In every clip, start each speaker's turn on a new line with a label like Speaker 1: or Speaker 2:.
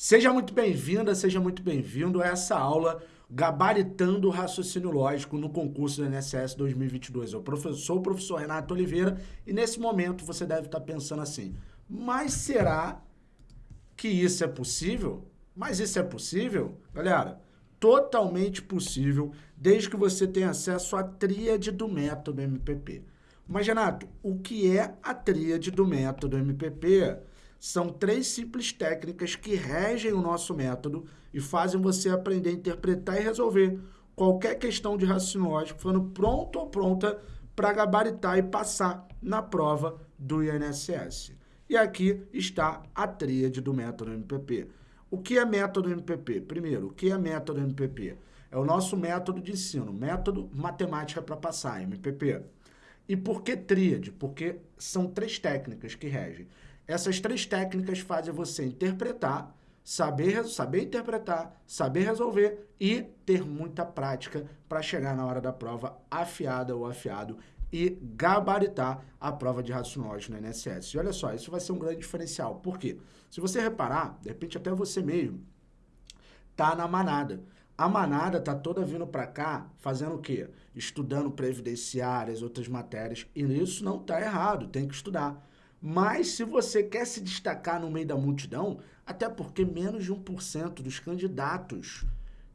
Speaker 1: Seja muito bem-vinda, seja muito bem-vindo a essa aula Gabaritando o Raciocínio Lógico no concurso do INSS 2022. Eu sou o professor Renato Oliveira e nesse momento você deve estar pensando assim, mas será que isso é possível? Mas isso é possível? Galera, totalmente possível desde que você tenha acesso à tríade do método MPP. Mas, Renato, o que é a tríade do método MPP? São três simples técnicas que regem o nosso método e fazem você aprender a interpretar e resolver qualquer questão de raciocínio lógico, ficando pronto ou pronta para gabaritar e passar na prova do INSS. E aqui está a tríade do método MPP. O que é método MPP? Primeiro, o que é método MPP? É o nosso método de ensino, método matemática para passar, MPP. E por que tríade? Porque são três técnicas que regem. Essas três técnicas fazem você interpretar, saber, saber interpretar, saber resolver e ter muita prática para chegar na hora da prova afiada ou afiado e gabaritar a prova de raciocínio no INSS. E olha só, isso vai ser um grande diferencial. Por quê? Se você reparar, de repente até você mesmo tá na manada. A manada tá toda vindo para cá fazendo o quê? Estudando previdenciárias, outras matérias. E isso não tá errado, tem que estudar. Mas se você quer se destacar no meio da multidão, até porque menos de 1% dos candidatos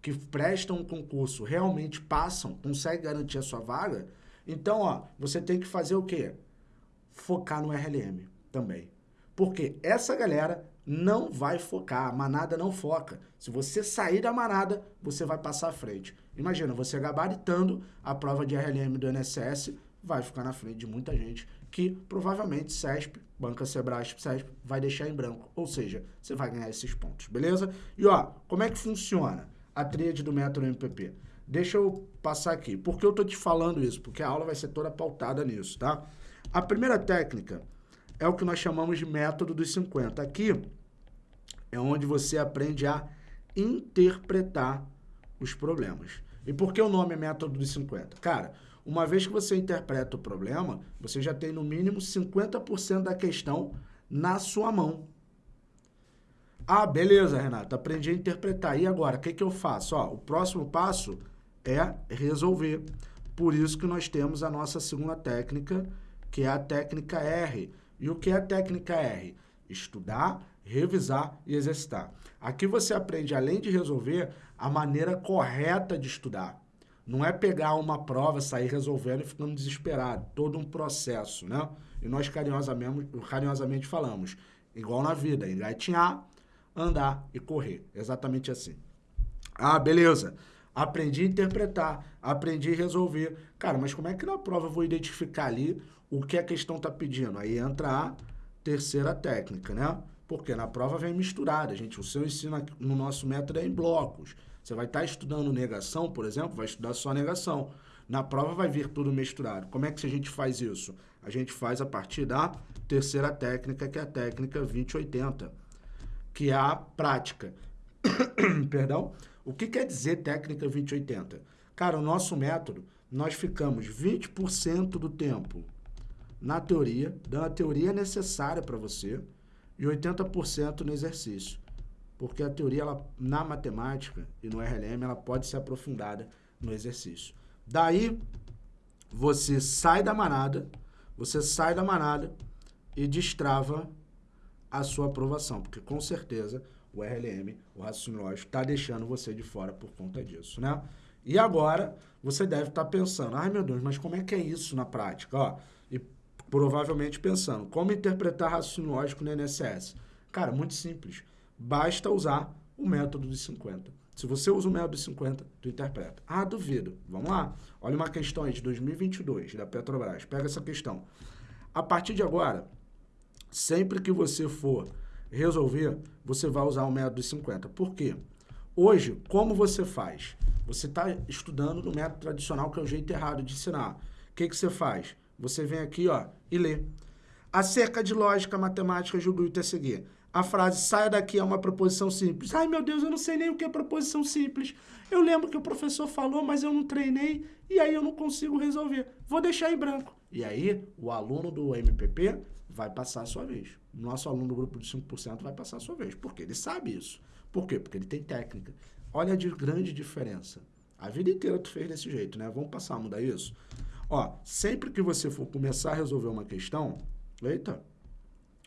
Speaker 1: que prestam um concurso realmente passam, conseguem garantir a sua vaga, então, ó, você tem que fazer o quê? Focar no RLM também. Porque essa galera não vai focar, a manada não foca. Se você sair da manada, você vai passar à frente. Imagina, você gabaritando a prova de RLM do INSS, vai ficar na frente de muita gente que provavelmente CESP, Banca Sebrasp, CESP, vai deixar em branco. Ou seja, você vai ganhar esses pontos, beleza? E ó, como é que funciona a tríade do método MPP? Deixa eu passar aqui. Por que eu tô te falando isso? Porque a aula vai ser toda pautada nisso, tá? A primeira técnica é o que nós chamamos de método dos 50. Aqui é onde você aprende a interpretar os problemas. E por que o nome é método dos 50? Cara, uma vez que você interpreta o problema, você já tem no mínimo 50% da questão na sua mão. Ah, beleza, Renato, aprendi a interpretar. E agora, o que, que eu faço? Ó, o próximo passo é resolver. Por isso que nós temos a nossa segunda técnica, que é a técnica R. E o que é a técnica R? Estudar, revisar e exercitar. Aqui você aprende, além de resolver, a maneira correta de estudar. Não é pegar uma prova, sair resolvendo e ficando desesperado. Todo um processo, né? E nós carinhosamente, carinhosamente falamos, igual na vida, engatinhar, andar e correr. Exatamente assim. Ah, beleza. Aprendi a interpretar, aprendi a resolver. Cara, mas como é que na prova eu vou identificar ali o que a questão está pedindo? Aí entra a terceira técnica, né? Porque na prova vem misturada, gente. O seu ensino no nosso método é em blocos. Você vai estar tá estudando negação, por exemplo, vai estudar só negação. Na prova vai vir tudo misturado. Como é que a gente faz isso? A gente faz a partir da terceira técnica, que é a técnica 2080, que é a prática. Perdão? O que quer dizer técnica 2080? Cara, o nosso método, nós ficamos 20% do tempo na teoria, dando a teoria necessária para você, e 80% no exercício porque a teoria, ela, na matemática e no RLM, ela pode ser aprofundada no exercício. Daí, você sai da manada, você sai da manada e destrava a sua aprovação, porque com certeza o RLM, o raciocínio lógico, está deixando você de fora por conta disso, né? E agora, você deve estar tá pensando, ai meu Deus, mas como é que é isso na prática? Ó, e provavelmente pensando, como interpretar raciocínio lógico no INSS? Cara, muito simples basta usar o método de 50. Se você usa o método de 50, tu interpreta. Ah, duvido. Vamos lá. Olha uma questão aí de 2022, da Petrobras. Pega essa questão. A partir de agora, sempre que você for resolver, você vai usar o método de 50. Por quê? Hoje, como você faz? Você está estudando no método tradicional, que é o jeito errado de ensinar. O que, que você faz? Você vem aqui ó, e lê. Acerca de lógica, matemática, julgo e seguir a frase saia daqui é uma proposição simples. Ai, meu Deus, eu não sei nem o que é proposição simples. Eu lembro que o professor falou, mas eu não treinei e aí eu não consigo resolver. Vou deixar em branco. E aí, o aluno do MPP vai passar a sua vez. Nosso aluno do grupo de 5% vai passar a sua vez, porque ele sabe isso. Por quê? Porque ele tem técnica. Olha a de grande diferença. A vida inteira tu fez desse jeito, né? Vamos passar a mudar isso? Ó, sempre que você for começar a resolver uma questão, eita,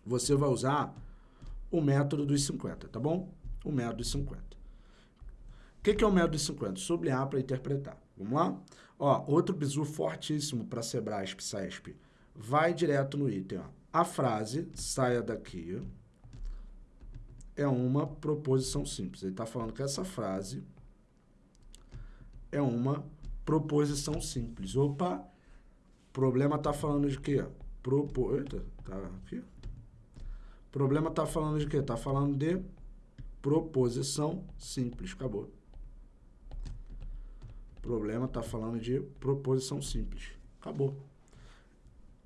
Speaker 1: você vai usar o método dos 50, tá bom? O método dos 50. O que, que é o método dos 50? Sublinhar para interpretar. Vamos lá? Ó, outro bizu fortíssimo para Sebrasp, SESP. Vai direto no item, ó. A frase, saia daqui, é uma proposição simples. Ele está falando que essa frase é uma proposição simples. Opa, problema está falando de quê? Propo... Eita, tá aqui. Problema está falando de quê? Está falando de proposição simples. Acabou. Problema está falando de proposição simples. Acabou.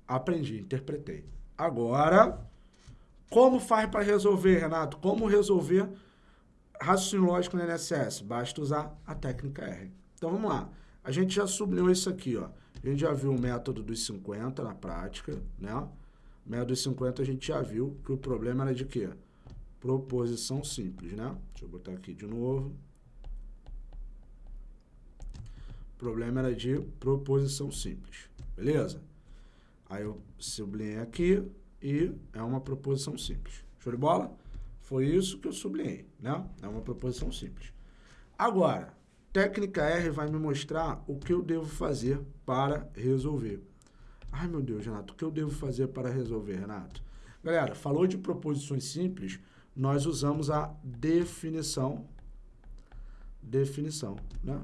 Speaker 1: Aprendi, interpretei. Agora, como faz para resolver, Renato? Como resolver raciocínio lógico no INSS? Basta usar a técnica R. Então, vamos lá. A gente já sublinhou isso aqui, ó. A gente já viu o método dos 50 na prática, né? O método dos 50 a gente já viu que o problema era de quê? Proposição simples, né? Deixa eu botar aqui de novo. O problema era de proposição simples, beleza? Aí eu sublinhei aqui e é uma proposição simples. Show de bola? Foi isso que eu sublinhei, né? É uma proposição simples. Agora, técnica R vai me mostrar o que eu devo fazer para resolver. Ai, meu Deus, Renato, o que eu devo fazer para resolver, Renato? Galera, falou de proposições simples, nós usamos a definição. Definição, né?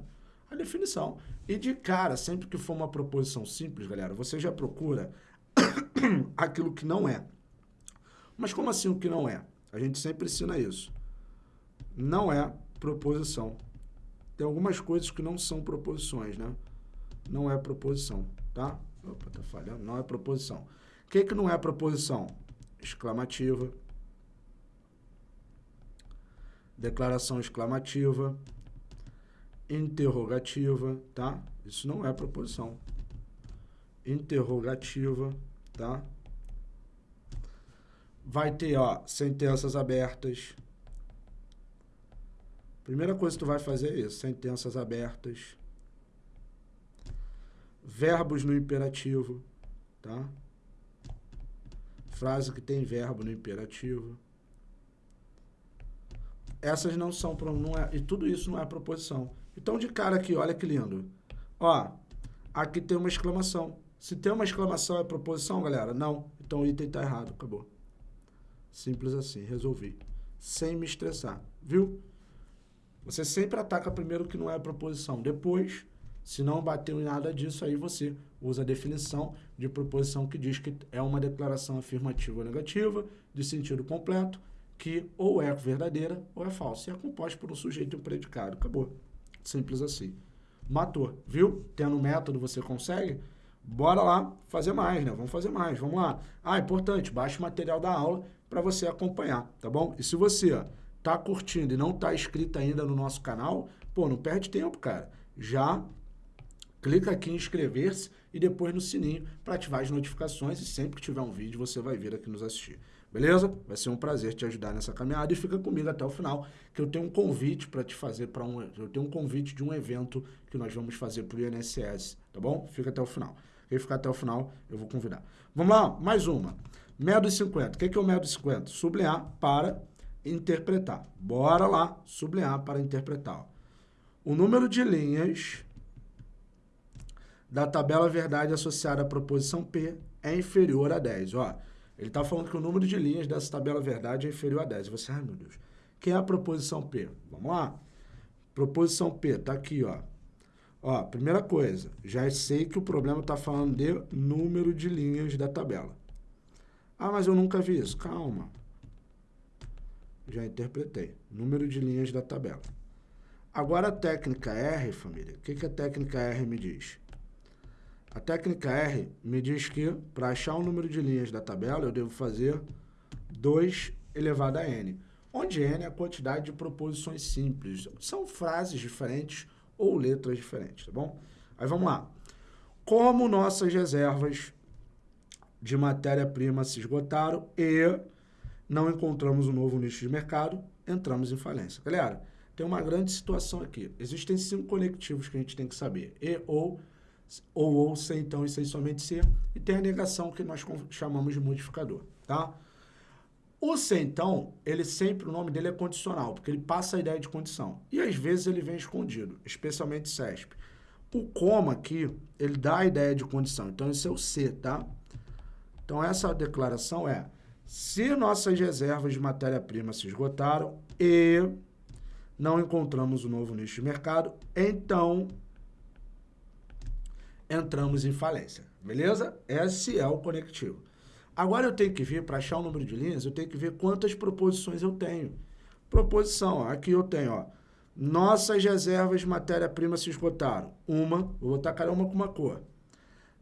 Speaker 1: A definição. E de cara, sempre que for uma proposição simples, galera, você já procura aquilo que não é. Mas como assim o que não é? A gente sempre ensina isso. Não é proposição. Tem algumas coisas que não são proposições, né? Não é proposição, tá? Opa, tá falhando. Não é proposição. O que, que não é proposição? Exclamativa. Declaração exclamativa interrogativa, tá? Isso não é proposição. Interrogativa, tá? Vai ter, ó, sentenças abertas. Primeira coisa que tu vai fazer é isso, sentenças abertas. Verbos no imperativo, tá? Frase que tem verbo no imperativo. Essas não são, não é, e tudo isso não é proposição. Então, de cara aqui, olha que lindo. Ó, aqui tem uma exclamação. Se tem uma exclamação, é proposição, galera? Não. Então, o item está errado. Acabou. Simples assim. Resolvi. Sem me estressar. Viu? Você sempre ataca primeiro que não é proposição. Depois, se não bateu em nada disso, aí você usa a definição de proposição que diz que é uma declaração afirmativa ou negativa, de sentido completo, que ou é verdadeira ou é falsa. E é composta por um sujeito e um predicado. Acabou. Simples assim. Matou, viu? Tendo método você consegue? Bora lá fazer mais, né? Vamos fazer mais, vamos lá. Ah, importante, baixe o material da aula para você acompanhar, tá bom? E se você tá curtindo e não tá inscrito ainda no nosso canal, pô, não perde tempo, cara. Já clica aqui em inscrever-se e depois no sininho para ativar as notificações e sempre que tiver um vídeo você vai vir aqui nos assistir. Beleza? Vai ser um prazer te ajudar nessa caminhada e fica comigo até o final, que eu tenho um convite para te fazer para um, eu tenho um convite de um evento que nós vamos fazer para o INSS, tá bom? Fica até o final. Quem ficar até o final, eu vou convidar. Vamos lá, mais uma. Método 50. O que é o método 50? Sublinhar para interpretar. Bora lá, sublinhar para interpretar. O número de linhas da tabela verdade associada à proposição P é inferior a 10. Ó, ele está falando que o número de linhas dessa tabela verdade é inferior a 10. E você, ai meu Deus, que é a proposição P? Vamos lá? Proposição P, está aqui, ó. Ó, primeira coisa, já sei que o problema está falando de número de linhas da tabela. Ah, mas eu nunca vi isso. Calma. Já interpretei. Número de linhas da tabela. Agora a técnica R, família. O que, que a técnica R me diz? A técnica R me diz que, para achar o número de linhas da tabela, eu devo fazer 2 elevado a n, onde n é a quantidade de proposições simples. São frases diferentes ou letras diferentes, tá bom? Aí vamos lá. Como nossas reservas de matéria-prima se esgotaram e não encontramos um novo nicho de mercado, entramos em falência. Galera, tem uma grande situação aqui. Existem cinco conectivos que a gente tem que saber. E, ou, ou, ou, se, então e sem somente ser. E tem a negação que nós chamamos de modificador, tá? O se então, ele sempre, o nome dele é condicional, porque ele passa a ideia de condição. E às vezes ele vem escondido, especialmente CESP. O coma aqui, ele dá a ideia de condição. Então, esse é o C, tá? Então, essa declaração é, se nossas reservas de matéria-prima se esgotaram e não encontramos um novo nicho de mercado, então entramos em falência, beleza? Esse é o conectivo. Agora eu tenho que ver, para achar o número de linhas, eu tenho que ver quantas proposições eu tenho. Proposição, ó, aqui eu tenho, ó, nossas reservas de matéria-prima se esgotaram. Uma, vou botar cada uma com uma cor.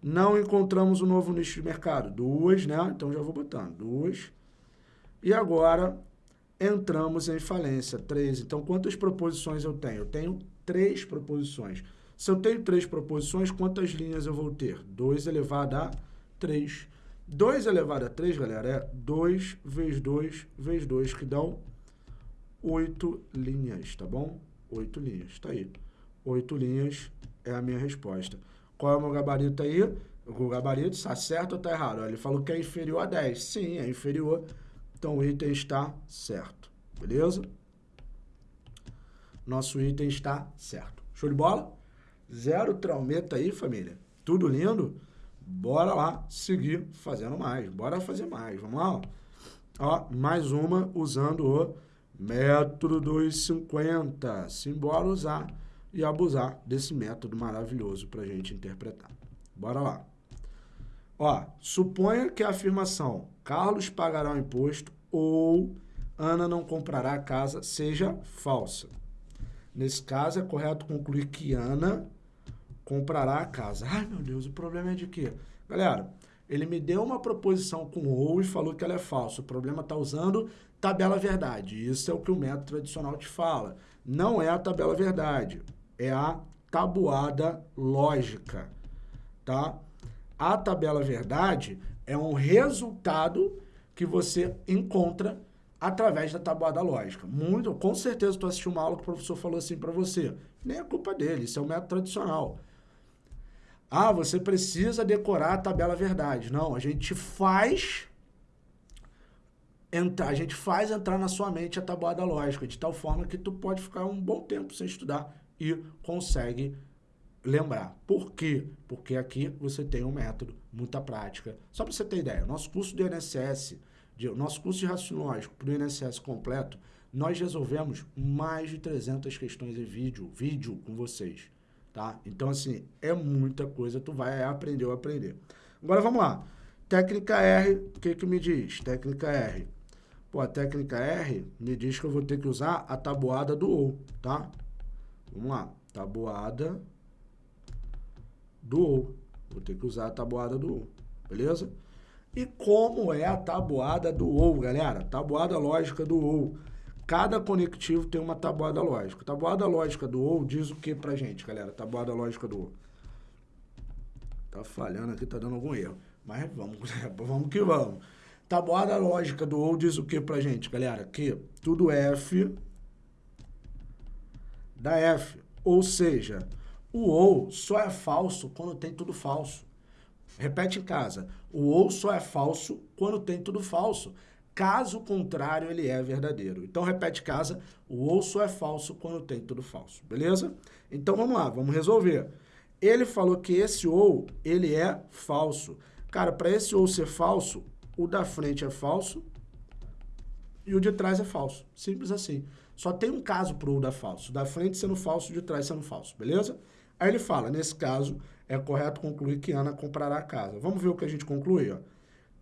Speaker 1: Não encontramos um novo nicho de mercado. Duas, né? Então já vou botando. Duas. E agora entramos em falência. Três. Então quantas proposições eu tenho? Eu tenho três proposições. Se eu tenho três proposições, quantas linhas eu vou ter? 2 elevado a 3. 2 elevado a 3, galera, é 2 vezes 2 vezes 2, que dão 8 linhas, tá bom? 8 linhas, tá aí. 8 linhas é a minha resposta. Qual é o meu gabarito aí? O gabarito está certo ou está errado? Ele falou que é inferior a 10. Sim, é inferior. Então, o item está certo. Beleza? Nosso item está certo. Show de bola? Zero traumeta aí, família. Tudo lindo? Bora lá seguir fazendo mais. Bora fazer mais. Vamos lá? Ó, mais uma usando o método 250. Simbora usar e abusar desse método maravilhoso para a gente interpretar. Bora lá. Ó, suponha que a afirmação Carlos pagará o imposto ou Ana não comprará a casa seja falsa. Nesse caso, é correto concluir que Ana comprará a casa. Ai, meu Deus, o problema é de quê? Galera, ele me deu uma proposição com ou e falou que ela é falsa. O problema está usando tabela verdade. Isso é o que o método tradicional te fala. Não é a tabela verdade, é a tabuada lógica, tá? A tabela verdade é um resultado que você encontra através da tabuada lógica. Muito, com certeza tu assistiu uma aula que o professor falou assim para você. Nem é culpa dele, isso é o método tradicional. Ah, você precisa decorar a tabela verdade. Não, a gente faz entrar, a gente faz entrar na sua mente a tabuada lógica, de tal forma que tu pode ficar um bom tempo sem estudar e consegue lembrar. Por quê? Porque aqui você tem um método, muita prática. Só para você ter ideia, nosso curso do INSS, de, nosso curso de raciocínio lógico para o INSS completo, nós resolvemos mais de 300 questões em vídeo, vídeo com vocês tá? Então, assim, é muita coisa, tu vai aprender ou aprender. Agora, vamos lá. Técnica R, o que que me diz? Técnica R. Pô, a técnica R me diz que eu vou ter que usar a tabuada do OU, tá? Vamos lá. Tabuada do OU. Vou ter que usar a tabuada do OU, beleza? E como é a tabuada do OU, galera? Tabuada lógica do OU. Cada conectivo tem uma tabuada lógica. Tabuada lógica do OU diz o que pra gente, galera? Tabuada lógica do OU. Tá falhando aqui, tá dando algum erro. Mas vamos, vamos que vamos. Tabuada lógica do OU diz o que pra gente, galera? Que tudo F da F. Ou seja, o OU só é falso quando tem tudo falso. Repete em casa. O OU só é falso quando tem tudo falso. Caso contrário, ele é verdadeiro. Então, repete casa, o ou só é falso quando tem tudo falso, beleza? Então, vamos lá, vamos resolver. Ele falou que esse ou, ele é falso. Cara, para esse ou ser falso, o da frente é falso e o de trás é falso. Simples assim. Só tem um caso para o da falso. Da frente sendo falso, de trás sendo falso, beleza? Aí ele fala, nesse caso, é correto concluir que Ana comprará a casa. Vamos ver o que a gente conclui, ó.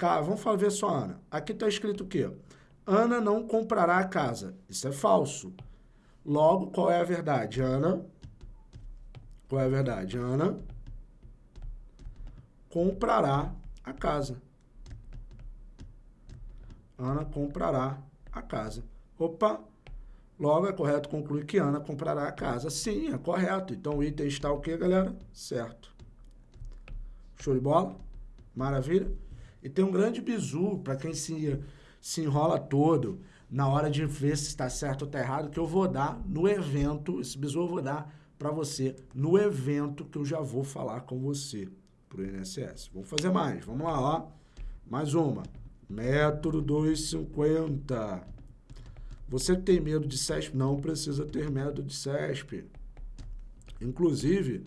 Speaker 1: Cara, vamos falar, ver só, Ana. Aqui está escrito o quê? Ana não comprará a casa. Isso é falso. Logo, qual é a verdade? Ana. Qual é a verdade? Ana comprará a casa. Ana comprará a casa. Opa! Logo, é correto concluir que Ana comprará a casa. Sim, é correto. Então, o item está o quê, galera? Certo. Show de bola? Maravilha? E tem um grande bizu para quem se, se enrola todo na hora de ver se está certo ou está errado, que eu vou dar no evento, esse bisu eu vou dar para você no evento que eu já vou falar com você para o INSS. Vamos fazer mais, vamos lá, ó. Mais uma. Método 250. Você tem medo de CESP, não precisa ter medo de CESP. Inclusive,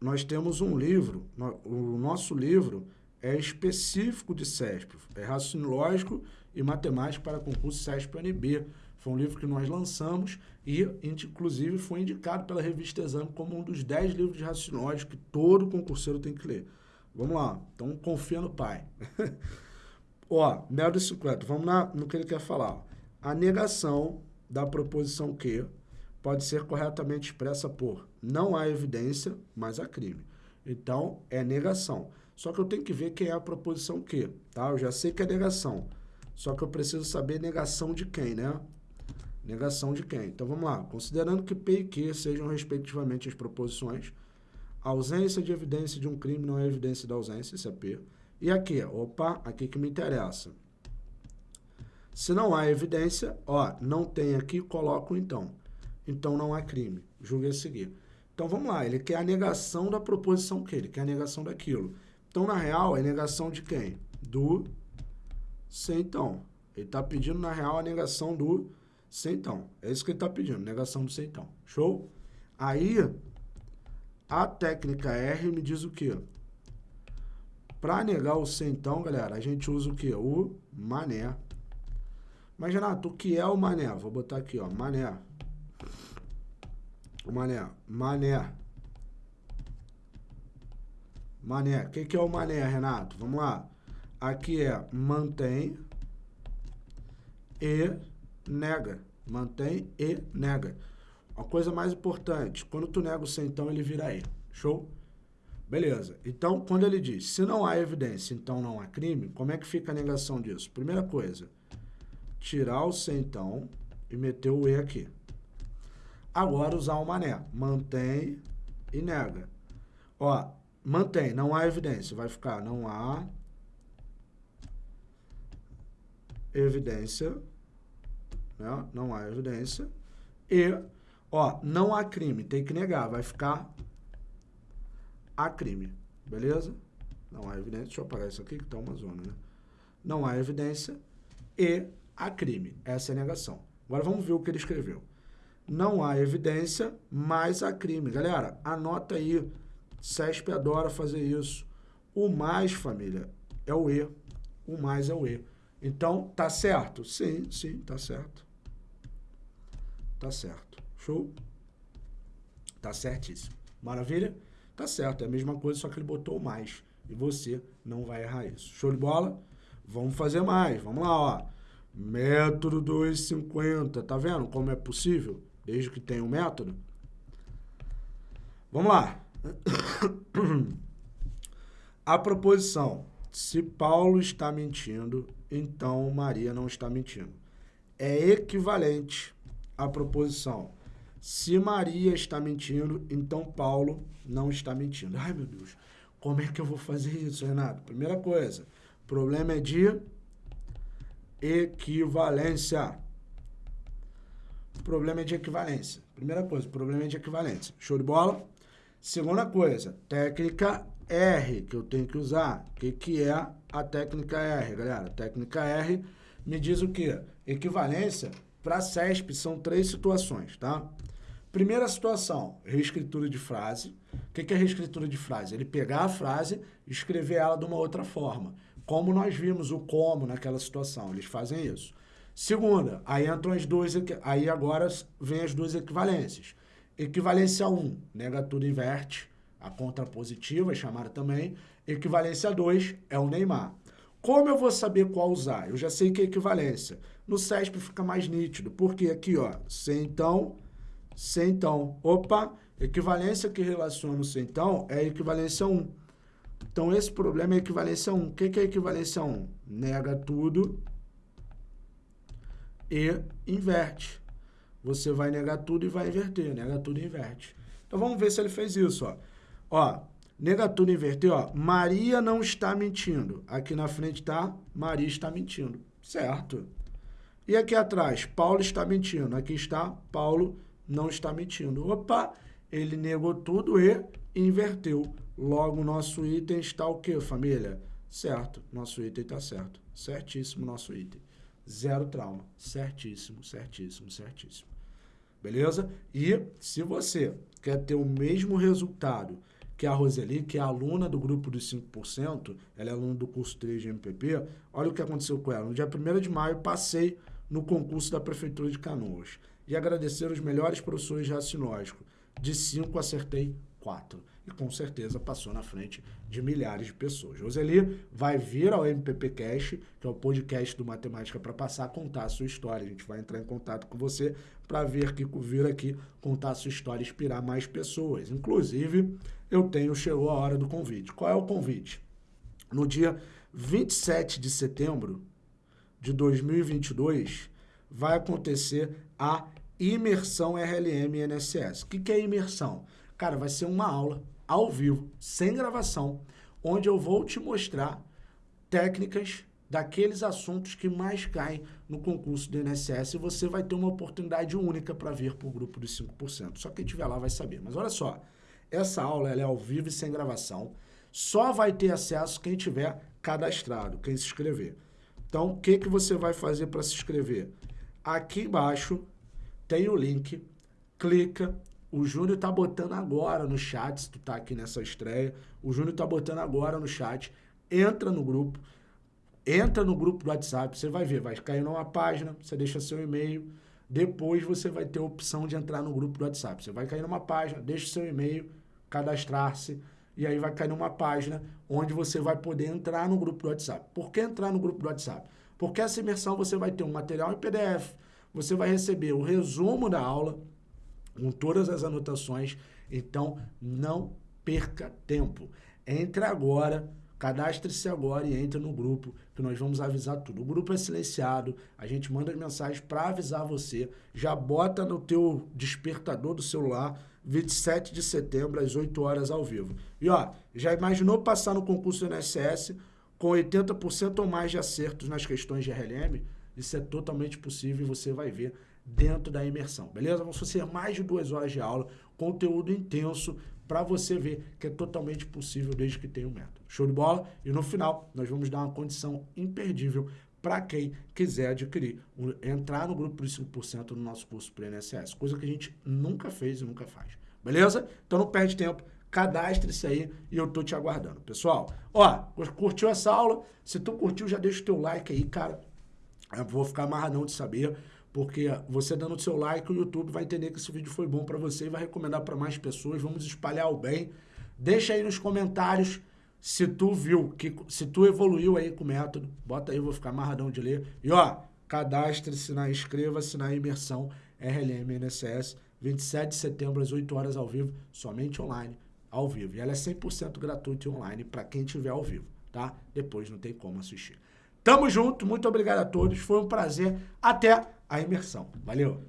Speaker 1: nós temos um livro, o nosso livro é específico de CESP, é raciocínio lógico e matemática para concurso CESP-UNB. Foi um livro que nós lançamos e, inclusive, foi indicado pela revista Exame como um dos 10 livros de raciocínio lógico que todo concurseiro tem que ler. Vamos lá, então confia no pai. Ó, Mel 50, vamos na, no que ele quer falar. A negação da proposição que pode ser corretamente expressa por não há evidência, mas há crime. Então, é negação. Só que eu tenho que ver quem é a proposição que, tá? Eu já sei que é negação. Só que eu preciso saber negação de quem, né? Negação de quem? Então, vamos lá. Considerando que P e Q sejam, respectivamente, as proposições, a ausência de evidência de um crime não é evidência da ausência, isso é P. E aqui, opa, aqui que me interessa. Se não há evidência, ó, não tem aqui, coloco então. Então não há crime. Julgue a seguir. Então vamos lá, ele quer a negação da proposição que ele quer a negação daquilo. Então, na real, é negação de quem? Do centão. Ele está pedindo, na real, a negação do centão. É isso que ele está pedindo, negação do centão. Show? Aí, a técnica R me diz o quê? Para negar o centão, galera, a gente usa o quê? O mané. Mas, Renato, o que é o mané? Vou botar aqui, ó, mané. O mané. Mané. Mané. O que, que é o mané, Renato? Vamos lá. Aqui é mantém e nega. Mantém e nega. A coisa mais importante, quando tu nega o centão, ele vira E. Show? Beleza. Então, quando ele diz, se não há evidência, então não há crime, como é que fica a negação disso? Primeira coisa, tirar o centão e meter o E aqui. Agora usar o mané. Mantém e nega. Ó, Mantém, não há evidência. Vai ficar, não há evidência, né? Não há evidência. E, ó, não há crime, tem que negar. Vai ficar há crime, beleza? Não há evidência. Deixa eu apagar isso aqui que tá uma zona, né? Não há evidência e há crime. Essa é a negação. Agora vamos ver o que ele escreveu. Não há evidência, mas há crime. Galera, anota aí CESP adora fazer isso. O mais, família, é o E. O mais é o E. Então, tá certo? Sim, sim, tá certo. Tá certo. Show? Tá certíssimo. Maravilha? Tá certo. É a mesma coisa, só que ele botou o mais. E você não vai errar isso. Show de bola? Vamos fazer mais. Vamos lá, ó. Método 250. Tá vendo como é possível? Desde que tenha um método. Vamos lá. A proposição, se Paulo está mentindo, então Maria não está mentindo. É equivalente à proposição, se Maria está mentindo, então Paulo não está mentindo. Ai, meu Deus, como é que eu vou fazer isso, Renato? Primeira coisa, problema é de equivalência. Problema é de equivalência. Primeira coisa, problema é de equivalência. Show de bola? Segunda coisa, técnica R, que eu tenho que usar. O que, que é a técnica R, galera? técnica R me diz o quê? Equivalência para CESP são três situações, tá? Primeira situação, reescritura de frase. O que, que é reescritura de frase? Ele pegar a frase e escrever ela de uma outra forma. Como nós vimos o como naquela situação, eles fazem isso. Segunda, aí entram as duas, aí agora vem as duas equivalências. Equivalência 1, negatura inverte, a contrapositiva é chamada também. Equivalência 2 é o Neymar. Como eu vou saber qual usar? Eu já sei que é equivalência. No CESP fica mais nítido, porque aqui, ó, então, sem então. Opa, equivalência que relaciona o então é equivalência 1. Então, esse problema é equivalência 1. O que é equivalência 1? Nega tudo e inverte você vai negar tudo e vai inverter. Nega tudo e inverte. Então vamos ver se ele fez isso, ó. Ó, nega tudo e inverter, ó. Maria não está mentindo. Aqui na frente tá Maria está mentindo. Certo. E aqui atrás, Paulo está mentindo. Aqui está, Paulo não está mentindo. Opa, ele negou tudo e inverteu. Logo, nosso item está o quê, família? Certo, nosso item está certo. Certíssimo nosso item. Zero trauma. Certíssimo, certíssimo, certíssimo. Beleza? E se você quer ter o mesmo resultado que a Roseli, que é aluna do grupo dos 5%, ela é aluna do curso 3 de MPP, olha o que aconteceu com ela. No dia 1 de maio, passei no concurso da Prefeitura de Canoas. E agradecer os melhores professores de racinógico. De 5, acertei 4 e com certeza passou na frente de milhares de pessoas. Roseli vai vir ao MPP Cast, que é o podcast do Matemática para Passar, contar a sua história. A gente vai entrar em contato com você para ver que vir aqui contar a sua história e inspirar mais pessoas. Inclusive, eu tenho, chegou a hora do convite. Qual é o convite? No dia 27 de setembro de 2022, vai acontecer a imersão RLM NSS. O que, que é imersão? Cara, vai ser uma aula ao vivo, sem gravação, onde eu vou te mostrar técnicas daqueles assuntos que mais caem no concurso do INSS e você vai ter uma oportunidade única para vir para o grupo dos 5%. Só quem estiver lá vai saber. Mas olha só, essa aula é ao vivo e sem gravação. Só vai ter acesso quem tiver cadastrado, quem se inscrever. Então, o que, que você vai fazer para se inscrever? Aqui embaixo tem o link, clica, o Júnior tá botando agora no chat, se tu tá aqui nessa estreia. O Júnior tá botando agora no chat. Entra no grupo. Entra no grupo do WhatsApp. Você vai ver, vai cair numa página, você deixa seu e-mail. Depois você vai ter a opção de entrar no grupo do WhatsApp. Você vai cair numa página, deixa seu e-mail, cadastrar-se. E aí vai cair numa página onde você vai poder entrar no grupo do WhatsApp. Por que entrar no grupo do WhatsApp? Porque essa imersão você vai ter um material em PDF. Você vai receber o resumo da aula com todas as anotações. Então, não perca tempo. Entre agora, cadastre-se agora e entre no grupo, que nós vamos avisar tudo. O grupo é silenciado, a gente manda as mensagens para avisar você. Já bota no teu despertador do celular, 27 de setembro, às 8 horas, ao vivo. E ó, já imaginou passar no concurso do INSS com 80% ou mais de acertos nas questões de RLM? Isso é totalmente possível e você vai ver dentro da imersão, beleza? Vão ser mais de duas horas de aula, conteúdo intenso para você ver que é totalmente possível desde que tenha um método. Show de bola? E no final, nós vamos dar uma condição imperdível para quem quiser adquirir, entrar no grupo dos 5% no nosso curso para coisa que a gente nunca fez e nunca faz. Beleza? Então não perde tempo, cadastre-se aí e eu tô te aguardando. Pessoal, ó, curtiu essa aula? Se tu curtiu, já deixa o teu like aí, cara. Eu vou ficar amarradão de saber porque você dando o seu like, o YouTube vai entender que esse vídeo foi bom para você e vai recomendar para mais pessoas. Vamos espalhar o bem. Deixa aí nos comentários se tu viu, que, se tu evoluiu aí com o método. Bota aí, eu vou ficar amarradão de ler. E ó, cadastre-se na, inscreva-se na imersão RLM NSS, 27 de setembro às 8 horas ao vivo, somente online, ao vivo. E ela é 100% gratuita e online para quem tiver ao vivo, tá? Depois não tem como assistir. Tamo junto, muito obrigado a todos, foi um prazer. Até a imersão. Valeu!